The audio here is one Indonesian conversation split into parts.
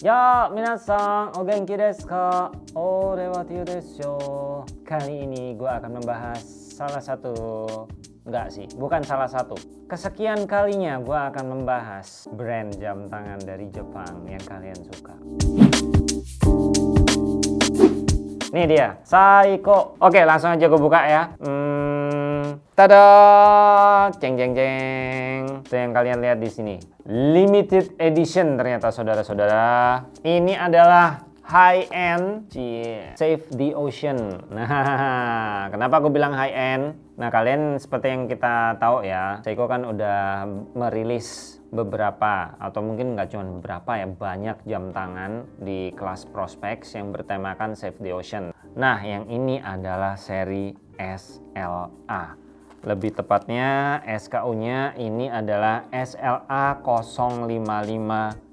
Ya, minasan, o genki desu ka? Ore wa desu Kali ini gue akan membahas salah satu Enggak sih, bukan salah satu. Kesekian kalinya gue akan membahas brand jam tangan dari Jepang yang kalian suka Nih dia, Saiko. Oke langsung aja gue buka ya. Hmm, Tada, ceng ceng ceng. Itu yang kalian lihat di sini. Limited edition ternyata saudara-saudara. Ini adalah high end Save the Ocean. Nah, kenapa aku bilang high end? Nah, kalian seperti yang kita tahu ya, Seiko kan udah merilis beberapa atau mungkin nggak cuma beberapa ya banyak jam tangan di kelas prospects yang bertemakan Save the Ocean. Nah, yang ini adalah seri SLA lebih tepatnya SKU-nya ini adalah SLA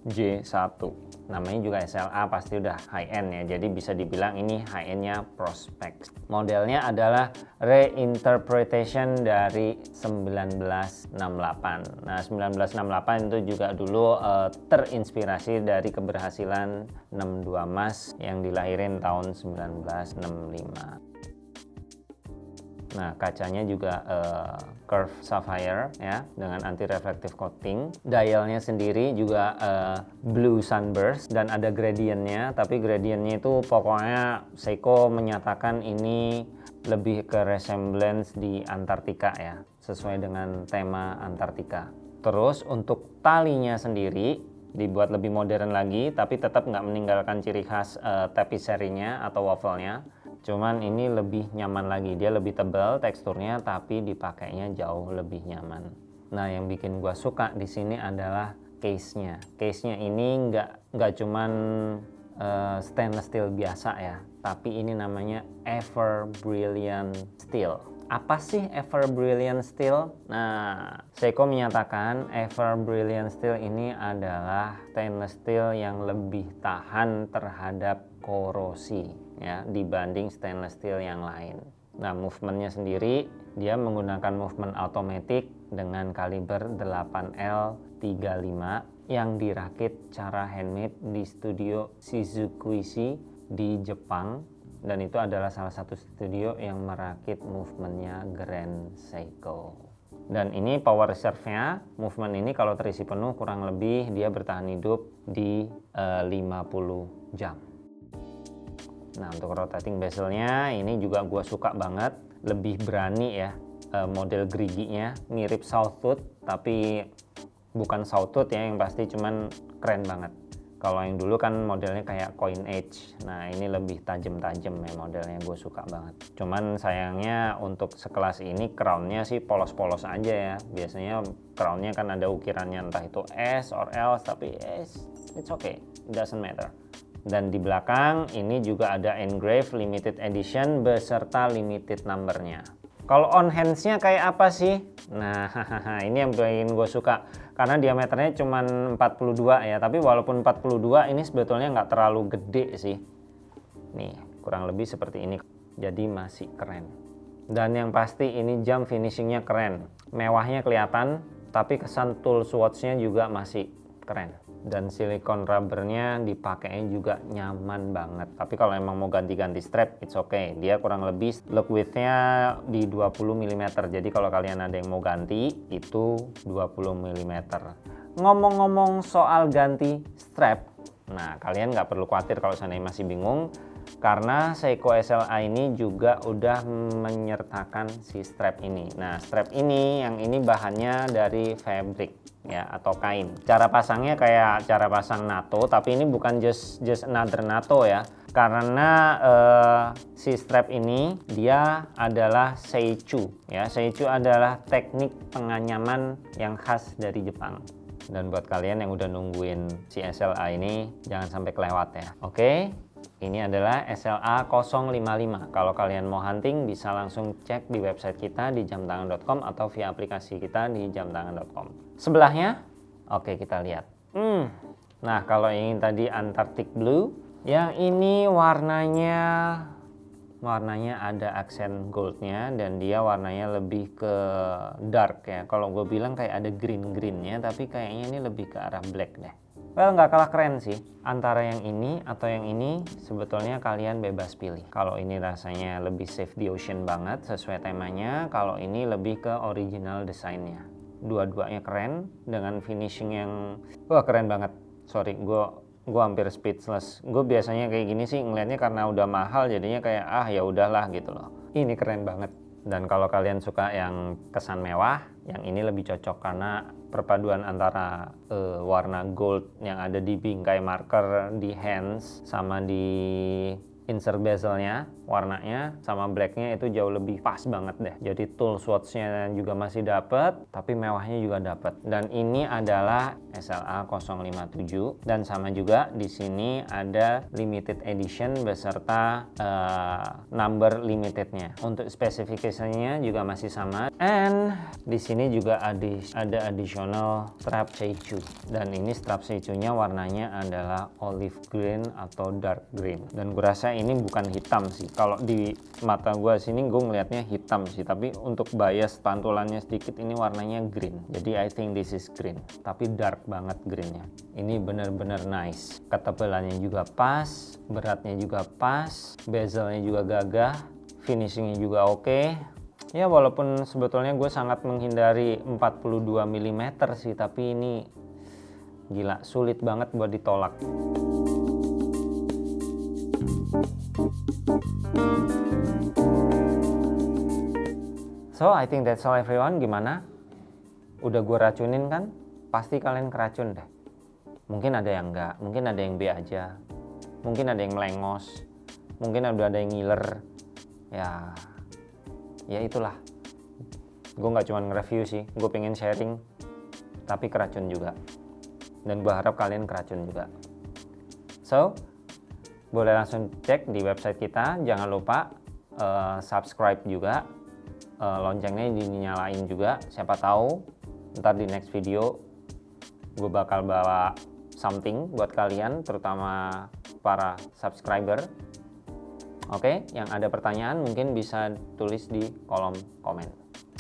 055J1 namanya juga SLA pasti udah high end ya. Jadi bisa dibilang ini high endnya prospect. Modelnya adalah reinterpretation dari 1968 nah 1968 itu juga dulu uh, terinspirasi dari keberhasilan 62 Mas yang dilahirin tahun 1965 Nah, kacanya juga uh, curve sapphire ya dengan anti reflective coating. Dialnya sendiri juga uh, blue sunburst dan ada gradientnya, tapi gradientnya itu pokoknya Seiko menyatakan ini lebih ke resemblance di Antartika ya, sesuai dengan tema Antartika. Terus untuk talinya sendiri dibuat lebih modern lagi, tapi tetap nggak meninggalkan ciri khas uh, tapisserie-nya atau waffle-nya cuman ini lebih nyaman lagi. Dia lebih tebal teksturnya tapi dipakainya jauh lebih nyaman. Nah yang bikin gua suka di sini adalah case nya case nya ini nggak nggak cuman uh, stainless steel biasa ya tapi ini namanya ever brilliant steel. Apa sih Ever Brilliant Steel? Nah, Seiko menyatakan Ever Brilliant Steel ini adalah stainless steel yang lebih tahan terhadap korosi ya dibanding stainless steel yang lain. Nah, movementnya sendiri dia menggunakan movement automatic dengan kaliber 8L35 yang dirakit cara handmade di studio Shizukuishi di Jepang. Dan itu adalah salah satu studio yang merakit movementnya Grand Seiko. Dan ini power reserve-nya. Movement ini kalau terisi penuh kurang lebih dia bertahan hidup di uh, eh, 50 jam Nah untuk rotating bezelnya ini juga gue suka banget. Lebih berani ya e, model geriginya. Mirip Southwood tapi bukan Southwood ya yang pasti cuman keren banget. Kalau yang dulu kan modelnya kayak coin edge. Nah ini lebih tajam-tajam ya modelnya gue suka banget. Cuman sayangnya untuk sekelas ini crownnya sih polos-polos aja ya. Biasanya crownnya kan ada ukirannya entah itu S or L tapi S it's okay it doesn't matter dan di belakang ini juga ada engrave limited edition beserta limited numbernya. Kalau on handsnya kayak apa sih? Nah ini yang bikin gue suka. Karena diameternya cuma 42 ya tapi walaupun 42 ini sebetulnya nggak terlalu gede sih. Nih kurang lebih seperti ini. Jadi masih keren. Dan yang pasti ini jam finishingnya keren. Mewahnya kelihatan tapi kesan tool swatchnya juga masih keren dan silikon rubbernya dipakainya juga nyaman banget. Tapi kalau emang mau ganti-ganti strap it's okay. Dia kurang lebih look widthnya di 20 mm jadi kalau kalian ada yang mau ganti itu 20 mm ngomong-ngomong soal ganti strap nah kalian nggak perlu khawatir kalau seandainya masih bingung karena Seiko SLA ini juga udah menyertakan si strap ini nah strap ini yang ini bahannya dari fabric ya atau kain. Cara pasangnya kayak cara pasang NATO, tapi ini bukan just just another NATO ya. Karena uh, si strap ini dia adalah seichu ya. Seichu adalah teknik penganyaman yang khas dari Jepang. Dan buat kalian yang udah nungguin si SLA ini jangan sampai kelewat ya. Oke, ini adalah SLA 055. Kalau kalian mau hunting bisa langsung cek di website kita di jamtangan.com atau via aplikasi kita di jamtangan.com. Sebelahnya, oke kita lihat. Hmm. Nah kalau ini tadi Antarctic Blue, yang ini warnanya warnanya ada aksen goldnya dan dia warnanya lebih ke dark ya. Kalau gue bilang kayak ada green greennya, tapi kayaknya ini lebih ke arah black deh. Well, nggak kalah keren sih. Antara yang ini atau yang ini, sebetulnya kalian bebas pilih. Kalau ini rasanya lebih safe the ocean banget, sesuai temanya. Kalau ini lebih ke original desainnya. Dua-duanya keren, dengan finishing yang... Wah, keren banget. Sorry, gue gue hampir speechless. Gue biasanya kayak gini sih ngeliatnya karena udah mahal, jadinya kayak ah ya udahlah gitu loh. Ini keren banget. Dan kalau kalian suka yang kesan mewah, yang ini lebih cocok karena perpaduan antara uh, warna gold yang ada di bingkai marker di hands sama di insert bezelnya warnanya sama blacknya itu jauh lebih pas banget deh. Jadi tool swatchnya juga masih dapat tapi mewahnya juga dapat dan ini adalah SLA 057 dan sama juga di sini ada limited edition beserta uh, number limitednya. Untuk spesifikasinya juga masih sama. And di sini juga ada additional strap seichu. Dan ini strap seichunya warnanya adalah olive green atau dark green. Dan gue rasa ini bukan hitam sih. Kalau di mata gue sini gue ngelihatnya hitam sih. Tapi untuk bias pantulannya sedikit ini warnanya green. Jadi I think this is green. Tapi dark banget greennya. Ini bener-bener nice. Ketebalannya juga pas beratnya juga pas bezelnya juga gagah finishingnya juga oke. Okay. ya walaupun sebetulnya gue sangat menghindari 42 mm sih tapi ini gila sulit banget buat ditolak So, I think that's all everyone. Gimana? Udah gue racunin kan? Pasti kalian keracun deh. Mungkin ada yang enggak, mungkin ada yang B aja. Mungkin ada yang melengos. Mungkin udah ada yang ngiler. Ya, ya itulah. Gue nggak cuma nge-review sih, gue pengen sharing. Tapi keracun juga. Dan gue harap kalian keracun juga. So, boleh langsung cek di website kita. Jangan lupa uh, subscribe juga uh, loncengnya dinyalain juga siapa tahu ntar di next video gue bakal bawa something buat kalian terutama para subscriber oke okay? yang ada pertanyaan mungkin bisa tulis di kolom komen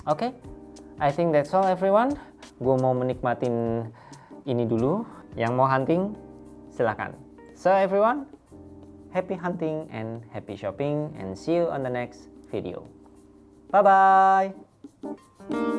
oke okay? I think that's all everyone gue mau menikmatin ini dulu yang mau hunting silahkan so everyone happy hunting and happy shopping and see you on the next video Bye bye.